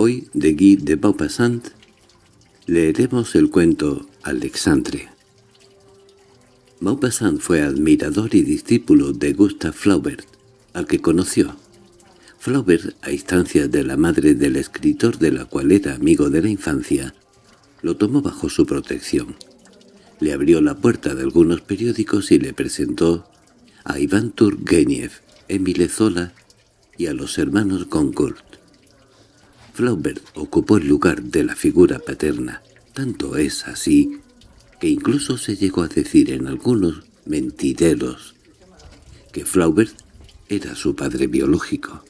Hoy, de Guy de Maupassant, leeremos el cuento Alexandre. Maupassant fue admirador y discípulo de Gustave Flaubert, al que conoció. Flaubert, a instancias de la madre del escritor de la cual era amigo de la infancia, lo tomó bajo su protección. Le abrió la puerta de algunos periódicos y le presentó a Iván Turgenev, Emile Zola y a los hermanos Goncourt. Flaubert ocupó el lugar de la figura paterna. Tanto es así que incluso se llegó a decir en algunos mentideros que Flaubert era su padre biológico.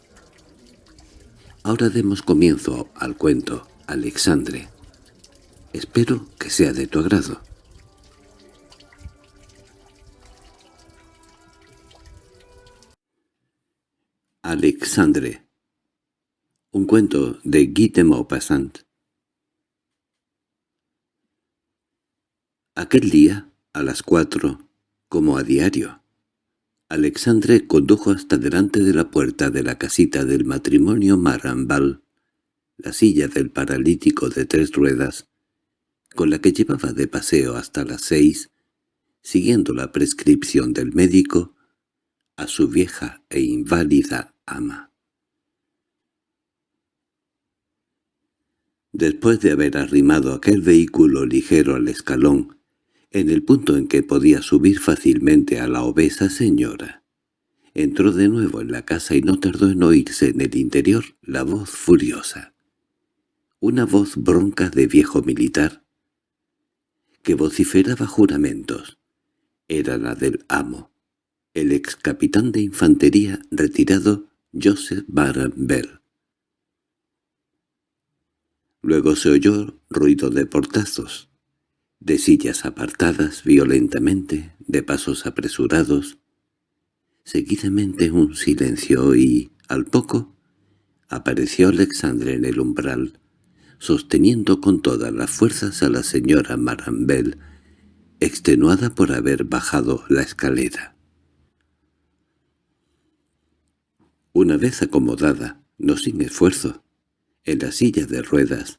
Ahora demos comienzo al cuento, Alexandre. Espero que sea de tu agrado. Alexandre un cuento de Guy de Maupassant Aquel día, a las cuatro, como a diario, Alexandre condujo hasta delante de la puerta de la casita del matrimonio Marambal la silla del paralítico de tres ruedas, con la que llevaba de paseo hasta las seis, siguiendo la prescripción del médico, a su vieja e inválida ama. Después de haber arrimado aquel vehículo ligero al escalón, en el punto en que podía subir fácilmente a la obesa señora, entró de nuevo en la casa y no tardó en oírse en el interior la voz furiosa. Una voz bronca de viejo militar, que vociferaba juramentos. Era la del amo, el ex capitán de infantería retirado Joseph Baron Bell. Luego se oyó ruido de portazos, de sillas apartadas violentamente, de pasos apresurados. Seguidamente un silencio y, al poco, apareció Alexandre en el umbral, sosteniendo con todas las fuerzas a la señora Marambel, extenuada por haber bajado la escalera. Una vez acomodada, no sin esfuerzo, en la silla de ruedas.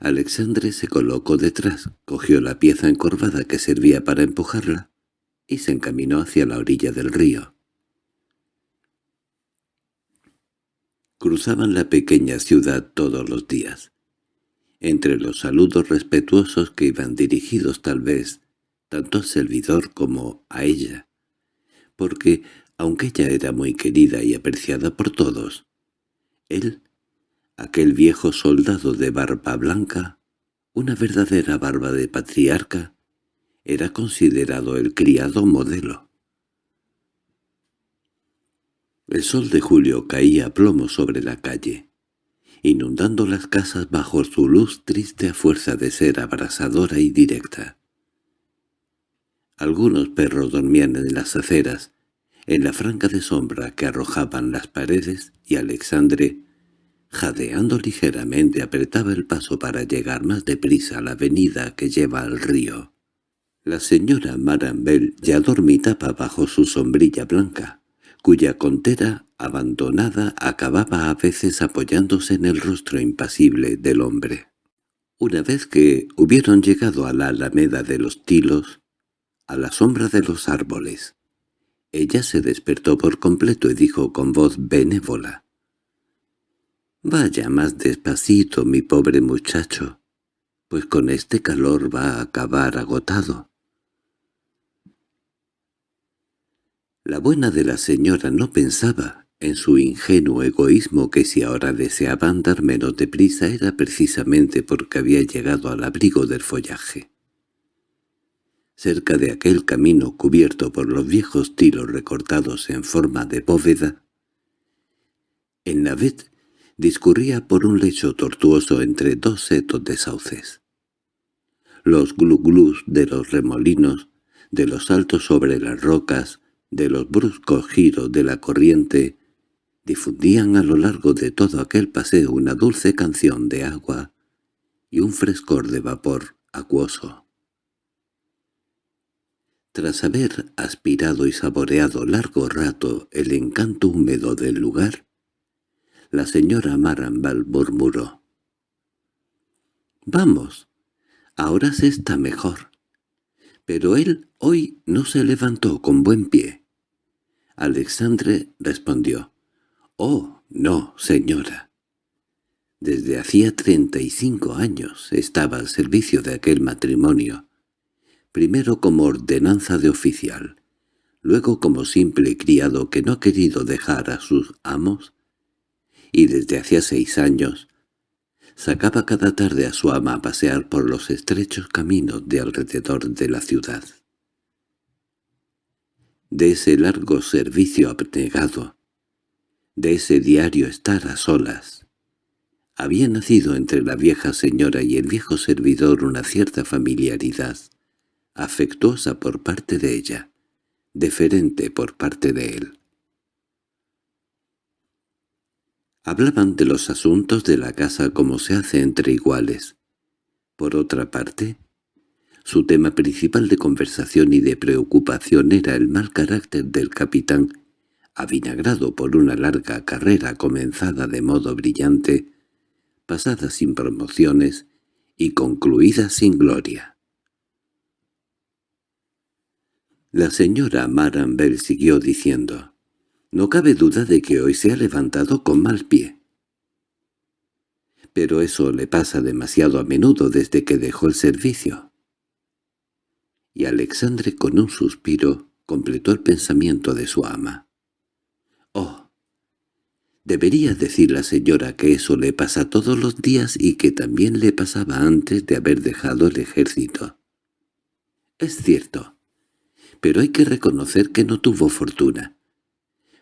Alexandre se colocó detrás, cogió la pieza encorvada que servía para empujarla y se encaminó hacia la orilla del río. Cruzaban la pequeña ciudad todos los días. Entre los saludos respetuosos que iban dirigidos tal vez tanto al servidor como a ella, porque, aunque ella era muy querida y apreciada por todos, él Aquel viejo soldado de barba blanca, una verdadera barba de patriarca, era considerado el criado modelo. El sol de julio caía a plomo sobre la calle, inundando las casas bajo su luz triste a fuerza de ser abrasadora y directa. Algunos perros dormían en las aceras, en la franca de sombra que arrojaban las paredes, y Alexandre, Jadeando ligeramente apretaba el paso para llegar más deprisa a la avenida que lleva al río. La señora Marambel ya dormitaba bajo su sombrilla blanca, cuya contera, abandonada, acababa a veces apoyándose en el rostro impasible del hombre. Una vez que hubieron llegado a la alameda de los tilos, a la sombra de los árboles, ella se despertó por completo y dijo con voz benévola, Vaya más despacito, mi pobre muchacho, pues con este calor va a acabar agotado. La buena de la señora no pensaba en su ingenuo egoísmo que si ahora deseaba andar menos deprisa era precisamente porque había llegado al abrigo del follaje. Cerca de aquel camino cubierto por los viejos tiros recortados en forma de bóveda, en Navet discurría por un lecho tortuoso entre dos setos de sauces. Los gluglus de los remolinos, de los saltos sobre las rocas, de los bruscos giros de la corriente, difundían a lo largo de todo aquel paseo una dulce canción de agua y un frescor de vapor acuoso. Tras haber aspirado y saboreado largo rato el encanto húmedo del lugar, La señora Marambal murmuró. «Vamos, ahora se está mejor». Pero él hoy no se levantó con buen pie. Alexandre respondió. «Oh, no, señora». Desde hacía treinta y cinco años estaba al servicio de aquel matrimonio, primero como ordenanza de oficial, luego como simple criado que no ha querido dejar a sus amos, y desde hacía seis años sacaba cada tarde a su ama a pasear por los estrechos caminos de alrededor de la ciudad. De ese largo servicio abnegado, de ese diario estar a solas, había nacido entre la vieja señora y el viejo servidor una cierta familiaridad, afectuosa por parte de ella, deferente por parte de él. Hablaban de los asuntos de la casa como se hace entre iguales. Por otra parte, su tema principal de conversación y de preocupación era el mal carácter del capitán, avinagrado por una larga carrera comenzada de modo brillante, pasada sin promociones y concluida sin gloria. La señora Maranbel siguió diciendo, «No cabe duda de que hoy se ha levantado con mal pie». Pero eso le pasa demasiado a menudo desde que dejó el servicio. Y Alexandre con un suspiro completó el pensamiento de su ama. «Oh, debería decir la señora que eso le pasa todos los días y que también le pasaba antes de haber dejado el ejército». «Es cierto» pero hay que reconocer que no tuvo fortuna.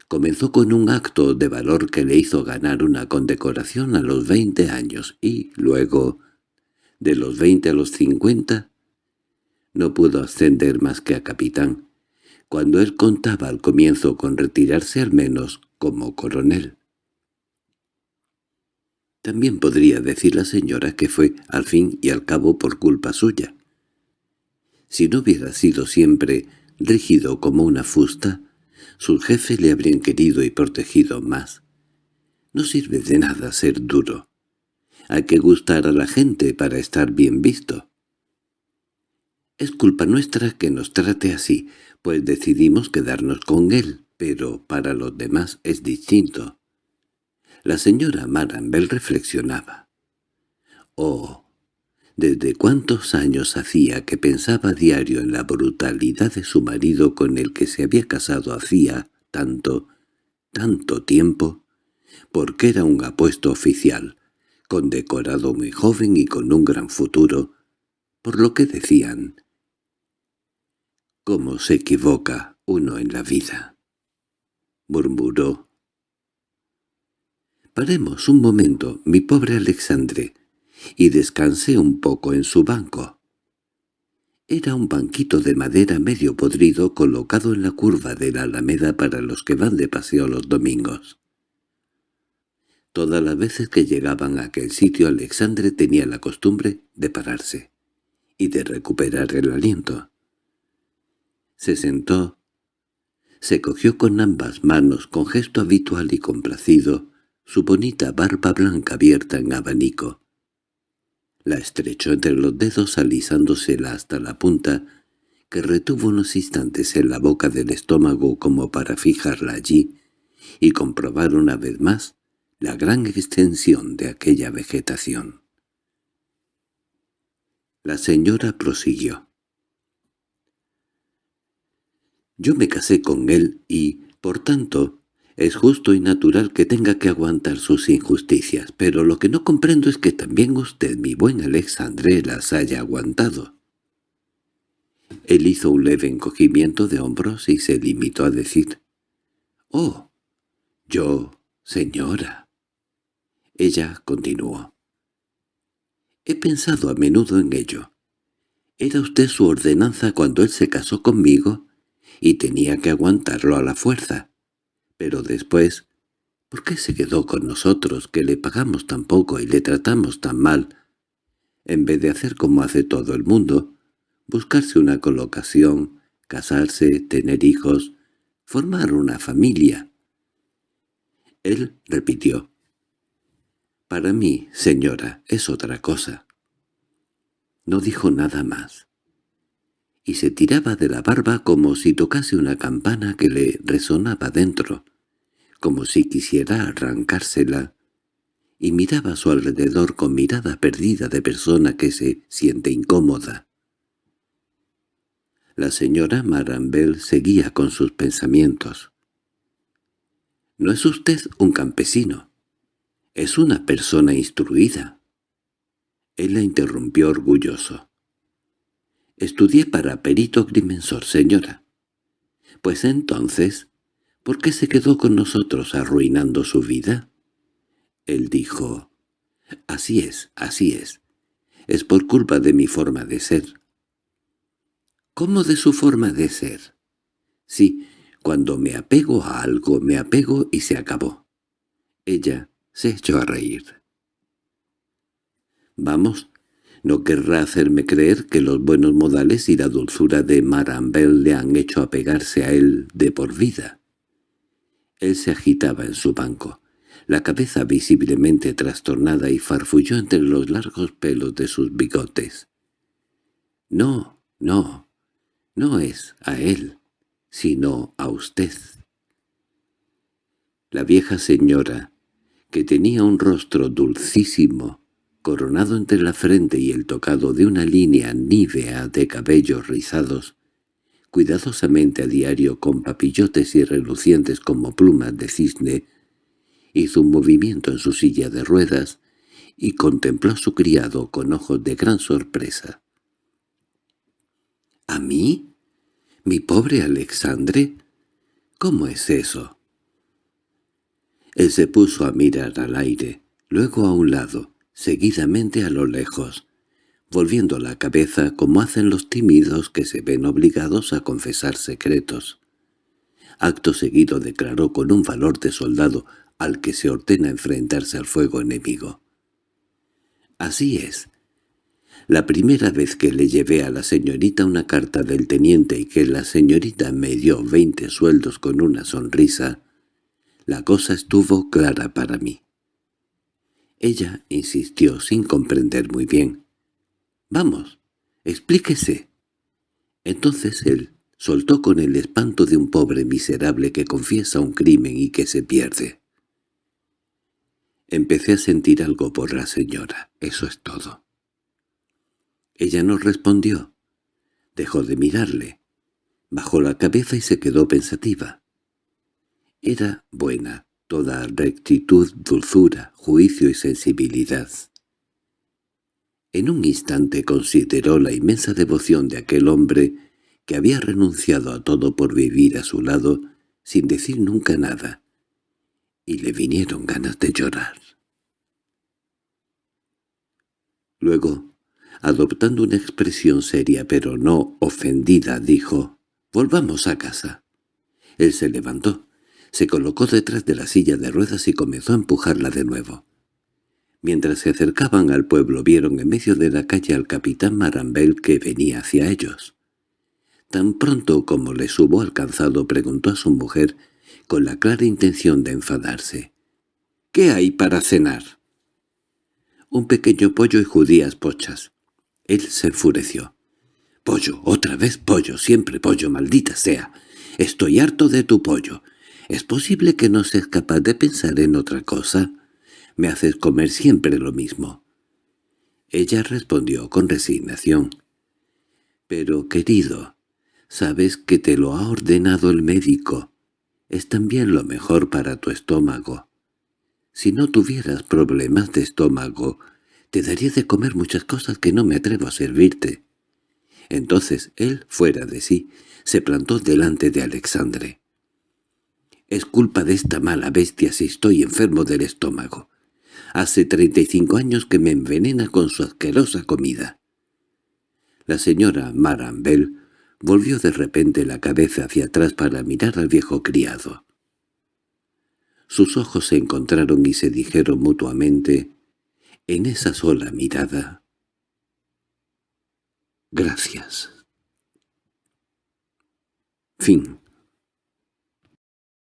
Comenzó con un acto de valor que le hizo ganar una condecoración a los veinte años y, luego, de los veinte a los cincuenta, no pudo ascender más que a capitán, cuando él contaba al comienzo con retirarse al menos como coronel. También podría decir la señora que fue, al fin y al cabo, por culpa suya. Si no hubiera sido siempre rígido como una fusta, sus jefes le habrían querido y protegido más. No sirve de nada ser duro. Hay que gustar a la gente para estar bien visto. Es culpa nuestra que nos trate así, pues decidimos quedarnos con él, pero para los demás es distinto. La señora Marambel reflexionaba. «Oh, desde cuántos años hacía que pensaba diario en la brutalidad de su marido con el que se había casado hacía tanto, tanto tiempo, porque era un apuesto oficial, condecorado muy joven y con un gran futuro, por lo que decían. «¿Cómo se equivoca uno en la vida?» murmuró. «Paremos un momento, mi pobre Alexandre», y descansé un poco en su banco. Era un banquito de madera medio podrido colocado en la curva de la alameda para los que van de paseo los domingos. Todas las veces que llegaban a aquel sitio Alexandre tenía la costumbre de pararse y de recuperar el aliento. Se sentó, se cogió con ambas manos con gesto habitual y complacido su bonita barba blanca abierta en abanico, la estrechó entre los dedos alisándosela hasta la punta, que retuvo unos instantes en la boca del estómago como para fijarla allí y comprobar una vez más la gran extensión de aquella vegetación. La señora prosiguió. Yo me casé con él y, por tanto, es justo y natural que tenga que aguantar sus injusticias, pero lo que no comprendo es que también usted, mi buen Alexandre, las haya aguantado. Él hizo un leve encogimiento de hombros y se limitó a decir, «Oh, yo, señora». Ella continuó. «He pensado a menudo en ello. Era usted su ordenanza cuando él se casó conmigo y tenía que aguantarlo a la fuerza. Pero después, ¿por qué se quedó con nosotros, que le pagamos tan poco y le tratamos tan mal? En vez de hacer como hace todo el mundo, buscarse una colocación, casarse, tener hijos, formar una familia. Él repitió, Para mí, señora, es otra cosa. No dijo nada más. Y se tiraba de la barba como si tocase una campana que le resonaba dentro, como si quisiera arrancársela, y miraba a su alrededor con mirada perdida de persona que se siente incómoda. La señora Marambel seguía con sus pensamientos. «No es usted un campesino. Es una persona instruida». Él la interrumpió orgulloso. «Estudié para perito grimensor, señora». «Pues entonces, ¿por qué se quedó con nosotros arruinando su vida?» Él dijo, «Así es, así es. Es por culpa de mi forma de ser. ¿Cómo de su forma de ser? Sí, cuando me apego a algo, me apego y se acabó. Ella se echó a reír. Vamos, no querrá hacerme creer que los buenos modales y la dulzura de Marambel le han hecho apegarse a él de por vida. Él se agitaba en su banco, la cabeza visiblemente trastornada y farfulló entre los largos pelos de sus bigotes. «No, no, no es a él, sino a usted. La vieja señora, que tenía un rostro dulcísimo, coronado entre la frente y el tocado de una línea nívea de cabellos rizados, cuidadosamente a diario con papillotes y relucientes como plumas de cisne, hizo un movimiento en su silla de ruedas y contempló a su criado con ojos de gran sorpresa. —¿A mí? —¿Mi pobre Alexandre? ¿Cómo es eso? Él se puso a mirar al aire, luego a un lado, seguidamente a lo lejos, volviendo la cabeza como hacen los tímidos que se ven obligados a confesar secretos. Acto seguido declaró con un valor de soldado al que se ordena enfrentarse al fuego enemigo. «Así es, la primera vez que le llevé a la señorita una carta del teniente y que la señorita me dio veinte sueldos con una sonrisa, la cosa estuvo clara para mí. Ella insistió sin comprender muy bien. «Vamos, explíquese». Entonces él soltó con el espanto de un pobre miserable que confiesa un crimen y que se pierde. Empecé a sentir algo por la señora, eso es todo. Ella no respondió. Dejó de mirarle. Bajó la cabeza y se quedó pensativa. Era buena, toda rectitud, dulzura, juicio y sensibilidad. En un instante consideró la inmensa devoción de aquel hombre que había renunciado a todo por vivir a su lado sin decir nunca nada, y le vinieron ganas de llorar. Luego Adoptando una expresión seria pero no ofendida, dijo, «Volvamos a casa». Él se levantó, se colocó detrás de la silla de ruedas y comenzó a empujarla de nuevo. Mientras se acercaban al pueblo vieron en medio de la calle al capitán Marambel que venía hacia ellos. Tan pronto como les hubo alcanzado preguntó a su mujer con la clara intención de enfadarse. «¿Qué hay para cenar?» «Un pequeño pollo y judías pochas». Él se enfureció. «Pollo, otra vez pollo, siempre pollo, maldita sea. Estoy harto de tu pollo. ¿Es posible que no seas capaz de pensar en otra cosa? Me haces comer siempre lo mismo». Ella respondió con resignación. «Pero, querido, sabes que te lo ha ordenado el médico. Es también lo mejor para tu estómago. Si no tuvieras problemas de estómago, te daría de comer muchas cosas que no me atrevo a servirte. Entonces él, fuera de sí, se plantó delante de Alexandre. «Es culpa de esta mala bestia si estoy enfermo del estómago. Hace treinta y cinco años que me envenena con su asquerosa comida». La señora Marambel volvió de repente la cabeza hacia atrás para mirar al viejo criado. Sus ojos se encontraron y se dijeron mutuamente en esa sola mirada. Gracias. Fin